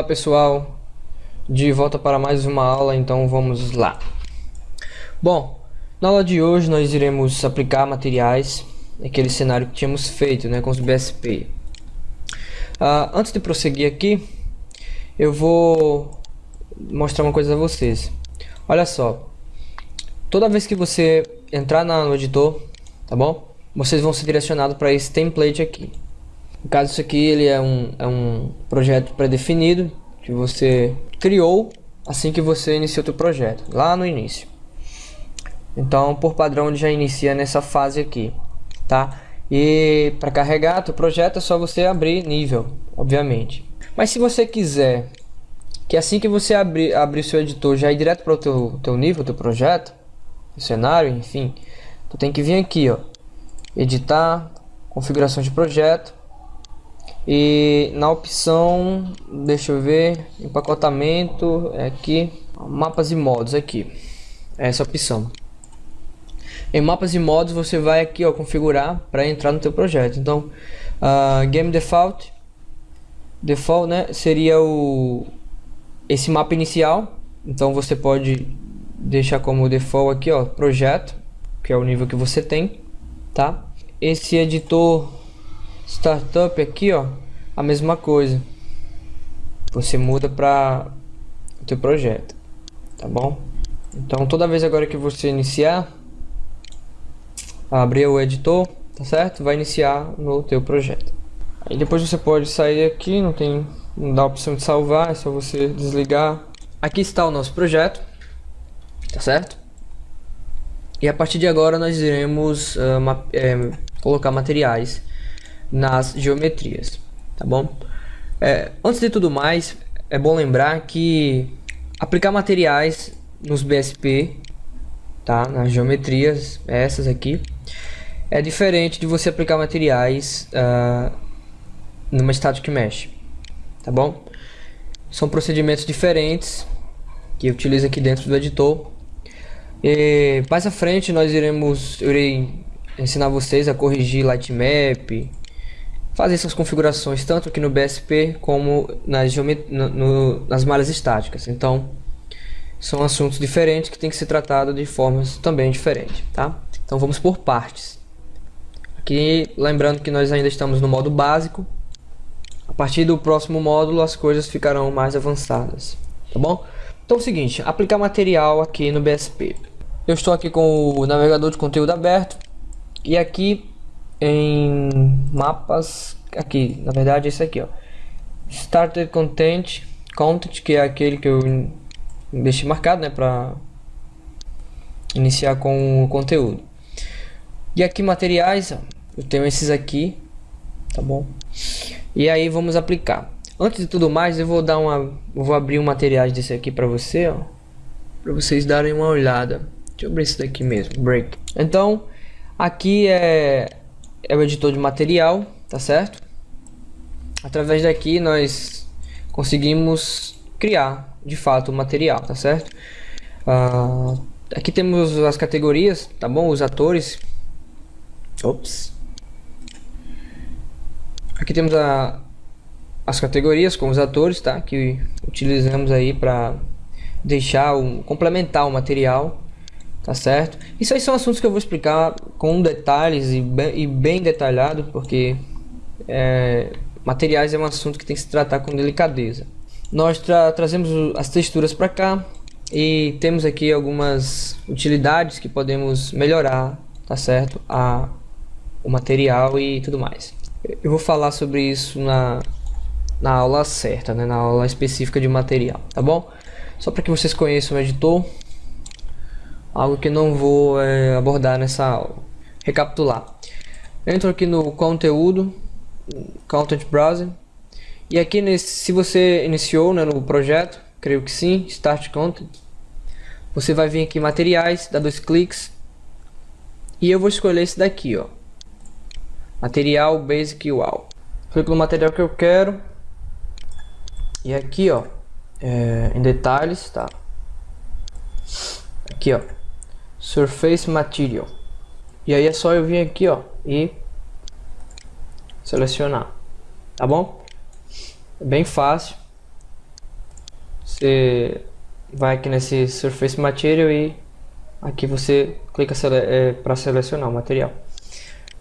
Olá pessoal, de volta para mais uma aula, então vamos lá. Bom, na aula de hoje nós iremos aplicar materiais naquele cenário que tínhamos feito né, com os BSP. Uh, ah, antes de prosseguir aqui, eu vou mostrar uma coisa a vocês. Olha só, toda vez que você entrar no editor, tá bom? Vocês vão ser direcionados para esse template aqui. No caso, isso aqui ele é um, é um projeto pré-definido que você criou assim que você iniciou o projeto, lá no início. Então, por padrão, ele já inicia nessa fase aqui, tá? E para carregar o projeto é só você abrir nível, obviamente. Mas se você quiser que assim que você abrir, abrir seu editor já ir direto para o teu, teu nível, teu projeto, cenário, enfim, tu tem que vir aqui, ó, editar, configuração de projeto, e na opção deixa eu ver empacotamento é aqui mapas e modos aqui. É essa opção. Em mapas e modos você vai aqui ó configurar para entrar no teu projeto. Então uh, game default default né seria o esse mapa inicial. Então você pode deixar como default aqui ó projeto que é o nível que você tem tá? Esse editor Startup aqui, ó, a mesma coisa. Você muda para o teu projeto, tá bom? Então toda vez agora que você iniciar, abrir o editor, tá certo? Vai iniciar no teu projeto. Aí depois você pode sair aqui, não tem, não dá a opção de salvar, é só você desligar. Aqui está o nosso projeto, tá certo? E a partir de agora nós iremos uh, ma é, colocar materiais nas geometrias, tá bom? É, antes de tudo mais, é bom lembrar que aplicar materiais nos BSP, tá? Nas geometrias, essas aqui, é diferente de você aplicar materiais uh, numa Static Mesh, tá bom? São procedimentos diferentes que utiliza aqui dentro do editor. E mais à frente nós iremos, eu irei ensinar vocês a corrigir lightmap, fazer essas configurações tanto aqui no BSP como nas, no, no, nas malhas estáticas. Então, são assuntos diferentes que tem que ser tratado de formas também diferentes, tá? Então vamos por partes. Aqui, lembrando que nós ainda estamos no modo básico. A partir do próximo módulo as coisas ficarão mais avançadas, tá bom? Então é o seguinte, aplicar material aqui no BSP. Eu estou aqui com o navegador de conteúdo aberto e aqui em mapas aqui na verdade esse aqui ó. Started content content que é aquele que eu deixei marcado né para iniciar com o conteúdo. E aqui materiais ó, eu tenho esses aqui tá bom? E aí vamos aplicar. Antes de tudo mais eu vou dar uma eu vou abrir um materiais desse aqui para você ó para vocês darem uma olhada. Deixa eu abrir esse daqui mesmo break. Então aqui é é o editor de material, tá certo? Através daqui nós conseguimos criar de fato o material, tá certo? Uh, aqui temos as categorias, tá bom? Os atores. Ops. Aqui temos a, as categorias com os atores, tá? Que utilizamos aí para deixar o complementar o material tá certo? Isso aí são assuntos que eu vou explicar com detalhes e bem, e bem detalhado, porque é, materiais é um assunto que tem que se tratar com delicadeza. Nós tra trazemos as texturas para cá e temos aqui algumas utilidades que podemos melhorar, tá certo? A, o material e tudo mais. Eu vou falar sobre isso na, na aula certa, né? na aula específica de material, tá bom? Só para que vocês conheçam o editor, algo que não vou é, abordar nessa aula. Recapitular. Entro aqui no conteúdo, Content Browser, e aqui nesse, se você iniciou né, no projeto, creio que sim, Start Content, você vai vir aqui em materiais, dá dois cliques, e eu vou escolher esse daqui, ó, material Basic UAL. Clico no material que eu quero, e aqui, ó, é, em detalhes, tá? Aqui, ó, Surface Material. E aí é só eu vir aqui, ó, e selecionar, tá bom? É bem fácil. você vai aqui nesse Surface Material e aqui você clica sele é, para selecionar o material.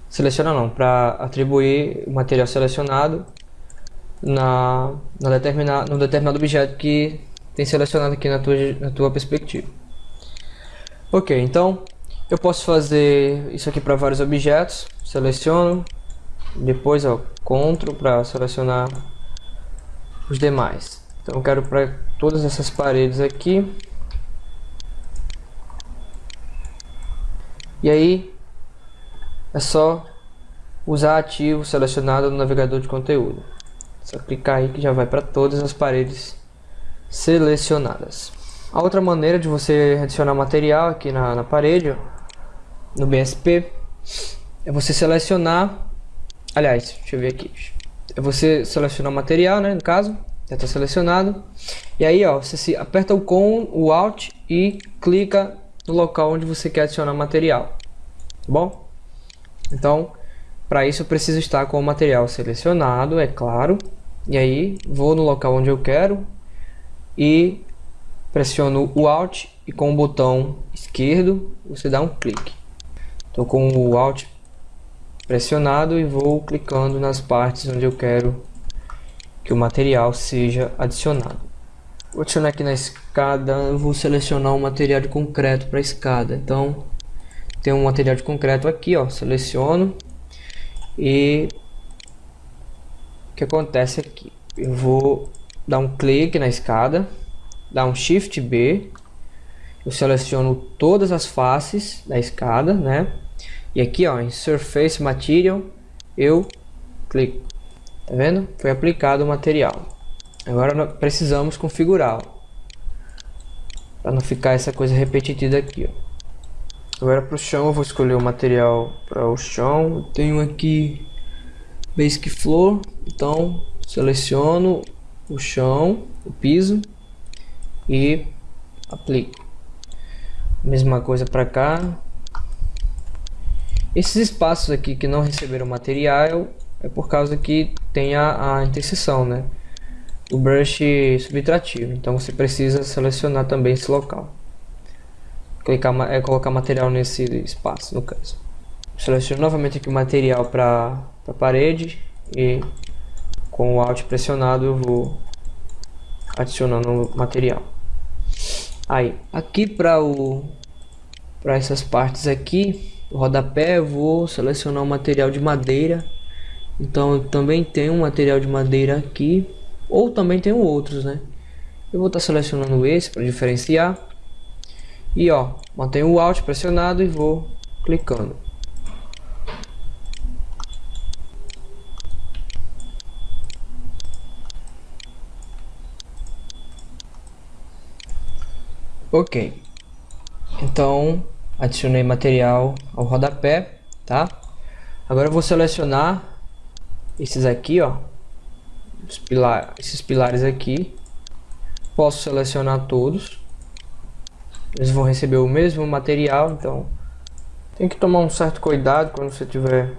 Seleciona não, para atribuir o material selecionado na, na determina, no determinado objeto que tem selecionado aqui na tua, na tua perspectiva. Ok, então eu posso fazer isso aqui para vários objetos. Seleciono, depois ó, CTRL para selecionar os demais. Então eu quero para todas essas paredes aqui. E aí é só usar ativo selecionado no navegador de conteúdo. Só clicar aí que já vai para todas as paredes selecionadas. A outra maneira de você adicionar material aqui na, na parede, ó, no BSP, é você selecionar, aliás, deixa eu ver aqui, é você selecionar o material, né, no caso, já está selecionado, e aí ó, você se aperta o COM, o ALT e clica no local onde você quer adicionar material, tá bom? Então, para isso eu preciso estar com o material selecionado, é claro, e aí vou no local onde eu quero e pressiono o Alt e com o botão esquerdo você dá um clique. Estou com o Alt pressionado e vou clicando nas partes onde eu quero que o material seja adicionado. Vou adicionar aqui na escada, eu vou selecionar um material de concreto para a escada. Então, tem um material de concreto aqui, ó, seleciono e que acontece aqui? Eu vou dar um clique na escada, dar um Shift B, eu seleciono todas as faces da escada, né? E aqui, ó, em Surface Material, eu clico. Tá vendo? Foi aplicado o material. Agora precisamos configurar, para não ficar essa coisa repetitiva aqui, ó. Agora para o chão eu vou escolher o material para o chão. Eu tenho aqui Basic Floor, então seleciono o chão, o piso e aplico. Mesma coisa para cá. Esses espaços aqui que não receberam material é por causa que tem a, a interseção, né? O brush subtrativo. Então você precisa selecionar também esse local. Clicar, é, colocar material nesse espaço, no caso. Seleciono novamente aqui o material para a parede e com o Alt pressionado eu vou adicionando material. Aí, aqui para o para essas partes aqui, o rodapé eu vou selecionar o um material de madeira. Então eu também tenho um material de madeira aqui, ou também tenho outros, né? Eu vou estar tá selecionando esse para diferenciar. E ó, mantenho o Alt pressionado e vou clicando. Ok. Então, adicionei material ao rodapé, tá? Agora vou selecionar esses aqui, ó. Pilar, esses pilares aqui. Posso selecionar todos. Eles vão receber o mesmo material, então tem que tomar um certo cuidado quando você estiver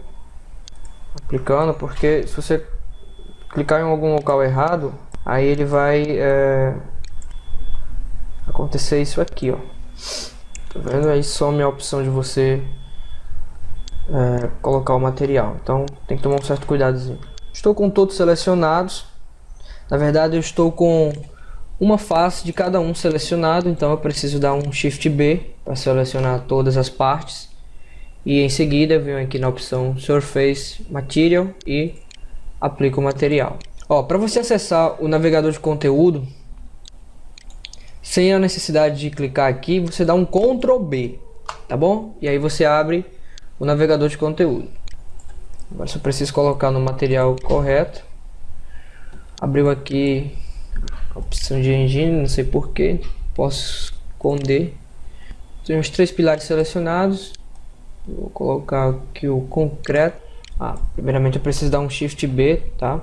aplicando, porque se você clicar em algum local errado, aí ele vai é, acontecer isso aqui, ó. Tá vendo? Aí some a opção de você é, colocar o material. Então tem que tomar um certo cuidadozinho. Estou com todos selecionados. Na verdade eu estou com uma face de cada um selecionado, então eu preciso dar um Shift B para selecionar todas as partes. E em seguida eu venho aqui na opção Surface Material e aplico o material. Ó, para você acessar o navegador de conteúdo, sem a necessidade de clicar aqui, você dá um Ctrl B, tá bom? E aí você abre o navegador de conteúdo. Agora só preciso colocar no material correto. Abriu aqui a opção de engine, não sei porquê, posso esconder. Tem os três pilares selecionados. Vou colocar aqui o concreto. Ah, primeiramente eu preciso dar um Shift B, tá?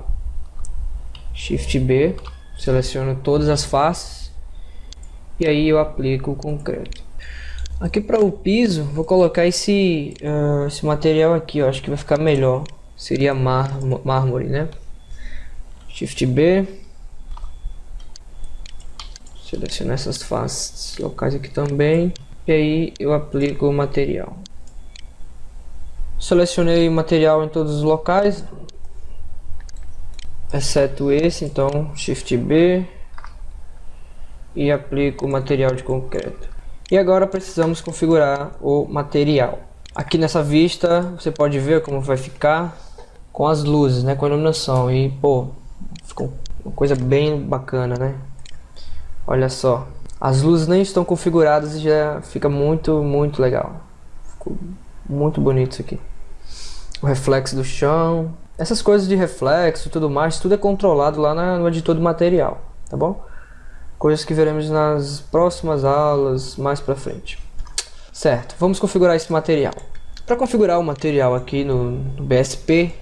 Shift B, seleciono todas as faces e aí eu aplico o concreto. Aqui para o piso, vou colocar esse, uh, esse material aqui, ó, acho que vai ficar melhor. Seria mármore, né? Shift B. Selecionar essas faces locais aqui também. E aí eu aplico o material. Selecionei o material em todos os locais. Exceto esse, então Shift B. E aplico o material de concreto. E agora precisamos configurar o material. Aqui nessa vista você pode ver como vai ficar com as luzes, né, com a iluminação. E pô, ficou uma coisa bem bacana, né? Olha só. As luzes nem estão configuradas e já fica muito, muito legal. Ficou muito bonito isso aqui. O reflexo do chão. Essas coisas de reflexo e tudo mais, tudo é controlado lá no editor do material, tá bom? Coisas que veremos nas próximas aulas mais pra frente. Certo, vamos configurar esse material. Para configurar o material aqui no, no BSP,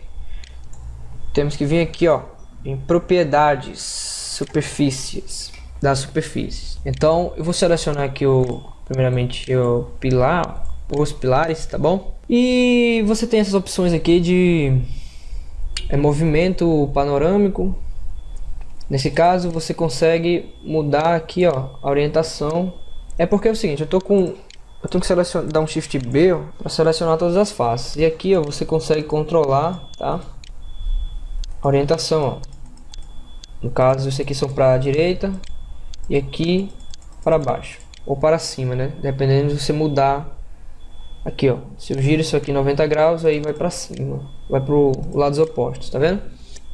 temos que vir aqui ó, em propriedades, superfícies das superfícies. Então eu vou selecionar aqui o primeiramente o pilar, os pilares, tá bom? E você tem essas opções aqui de é, movimento panorâmico. Nesse caso você consegue mudar aqui ó, a orientação. É porque é o seguinte, eu tô com eu tenho que selecionar, dar um Shift B para selecionar todas as faces. E aqui ó, você consegue controlar, tá? A orientação, ó. No caso, esse aqui são para a direita, e aqui para baixo ou para cima, né? Dependendo de você mudar aqui, ó. Se eu giro isso aqui 90 graus, aí vai para cima, vai para os lados opostos, tá vendo?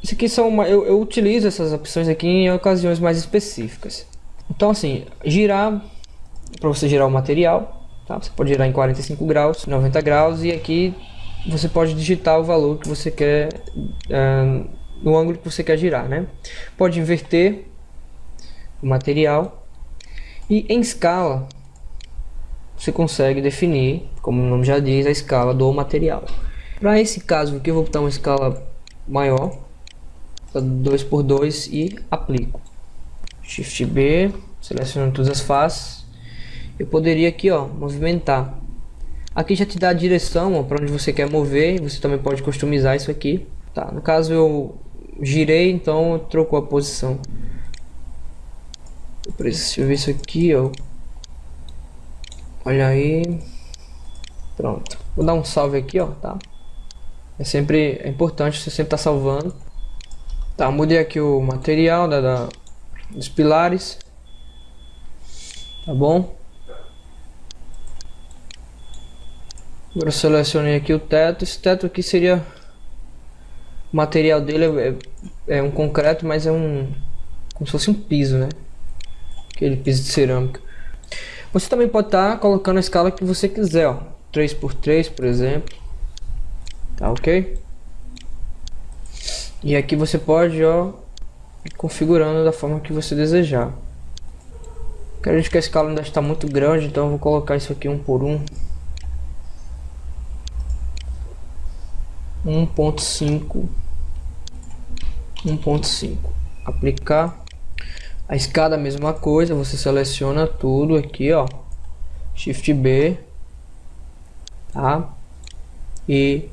Isso aqui são uma, eu, eu utilizo essas opções aqui em ocasiões mais específicas. Então assim, girar para você girar o material, tá? Você pode girar em 45 graus, 90 graus e aqui você pode digitar o valor que você quer uh, no ângulo que você quer girar, né? Pode inverter o material. E em escala, você consegue definir, como o nome já diz, a escala do material. Para esse caso aqui, eu vou botar uma escala maior, 2 por 2 e aplico. Shift B, selecionando todas as faces. Eu poderia aqui, ó, movimentar. Aqui já te dá a direção para onde você quer mover. Você também pode customizar isso aqui. Tá, no caso eu girei, então trocou a posição. Eu preciso ver isso aqui, ó. Olha aí. Pronto. Vou dar um salve aqui, ó, tá? É sempre é importante você sempre estar tá salvando. Tá, mudei aqui o material da, da, dos pilares. Tá bom? Agora selecionei aqui o teto. Esse teto aqui seria... O material dele é, é um concreto, mas é um... Como se fosse um piso, né? aquele piso de cerâmica. Você também pode estar tá colocando a escala que você quiser, ó, 3x3 por exemplo, tá ok? E aqui você pode, ó, configurando da forma que você desejar. Acredito que a escala ainda está muito grande, então eu vou colocar isso aqui um por um. 1.5 1.5 aplicar a escada a mesma coisa, você seleciona tudo aqui, ó. Shift B. Tá? E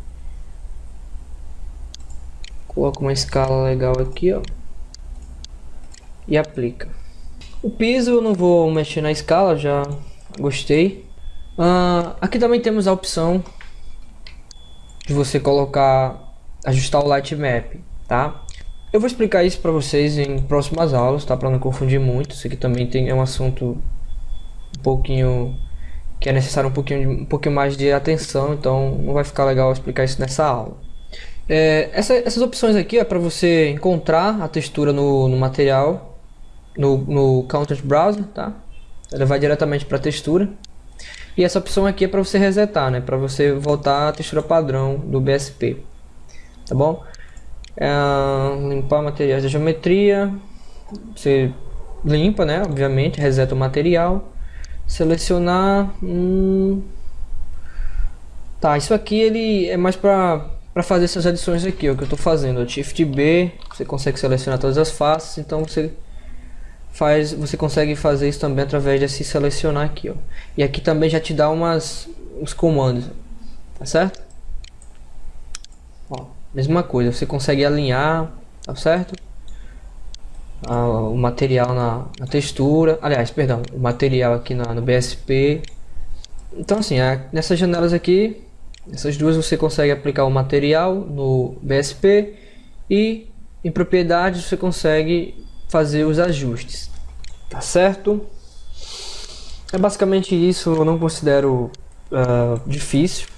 coloca uma escala legal aqui, ó. E aplica. O piso eu não vou mexer na escala, já gostei. Uh, aqui também temos a opção de você colocar, ajustar o light map, tá? Eu vou explicar isso para vocês em próximas aulas, tá? Para não confundir muito. Isso aqui também tem, é um assunto um pouquinho que é necessário um pouquinho, um pouquinho mais de atenção, então não vai ficar legal explicar isso nessa aula. É, essa, essas opções aqui é para você encontrar a textura no, no material, no, no Content Browser, tá? Ela vai diretamente para a textura. E essa opção aqui é para você resetar, né? Para você voltar à textura padrão do BSP, tá bom? é, limpar materiais da geometria, você limpa, né, obviamente, reseta o material, selecionar, hum, tá, isso aqui ele é mais para para fazer essas adições aqui, o que eu estou fazendo, Shift B, você consegue selecionar todas as faces, então você faz, você consegue fazer isso também através de se selecionar aqui, ó. E aqui também já te dá umas os comandos, tá certo? Ó, Mesma coisa, você consegue alinhar, tá certo? o material na, na, textura, aliás, perdão, o material aqui na, no BSP. Então assim, é, nessas janelas aqui, essas duas você consegue aplicar o material no BSP e em propriedades você consegue fazer os ajustes, tá certo? É basicamente isso, eu não considero uh, difícil,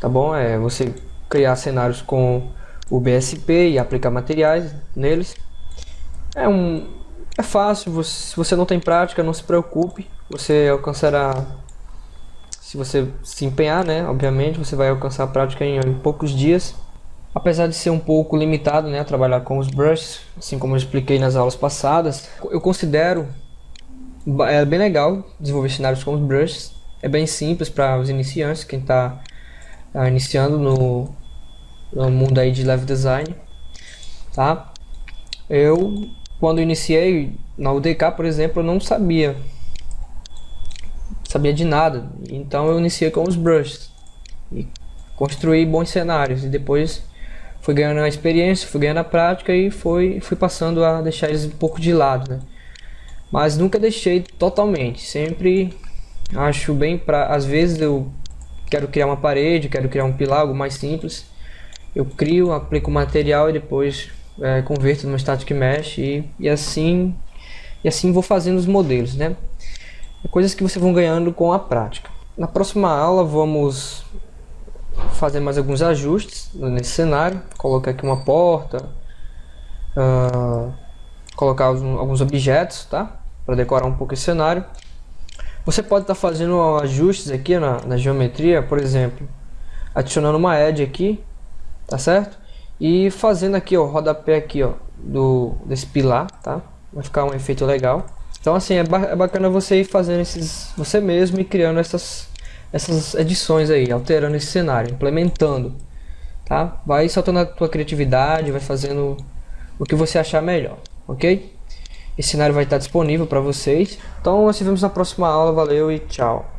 tá bom? É você criar cenários com o BSP e aplicar materiais neles. É um é fácil, se você não tem prática, não se preocupe, você alcançará se você se empenhar, né, obviamente, você vai alcançar a prática em, em poucos dias. Apesar de ser um pouco limitado, né, a trabalhar com os brushes, assim como eu expliquei nas aulas passadas, eu considero é bem legal desenvolver cenários com os brushes. É bem simples para os iniciantes, quem está tá iniciando no, no mundo aí de level design, tá? Eu, quando iniciei na UDK, por exemplo, eu não sabia sabia de nada. Então eu iniciei com os brushes e construí bons cenários e depois fui ganhando a experiência, fui ganhando a prática e foi, fui passando a deixar eles um pouco de lado, né? Mas nunca deixei totalmente, sempre acho bem para às vezes eu quero criar uma parede, quero criar um pilar, algo mais simples. Eu crio, aplico o material e depois é, converto no static mesh e, e assim e assim vou fazendo os modelos, né? Coisas que vocês vão ganhando com a prática. Na próxima aula vamos fazer mais alguns ajustes nesse cenário, colocar aqui uma porta, uh, colocar alguns objetos, tá? Para decorar um pouco esse cenário. Você pode estar tá fazendo ajustes aqui na, na geometria, por exemplo, adicionando uma edge aqui, tá certo? E fazendo aqui, ó, rodapé aqui, ó, do, desse pilar, tá? Vai ficar um efeito legal. Então assim, é, ba é bacana você ir fazendo esses, você mesmo e criando essas, essas edições aí, alterando esse cenário, implementando, tá? Vai soltando a tua criatividade, vai fazendo o que você achar melhor, ok? Esse cenário vai estar disponível para vocês. Então, nós nos vemos na próxima aula, valeu e tchau!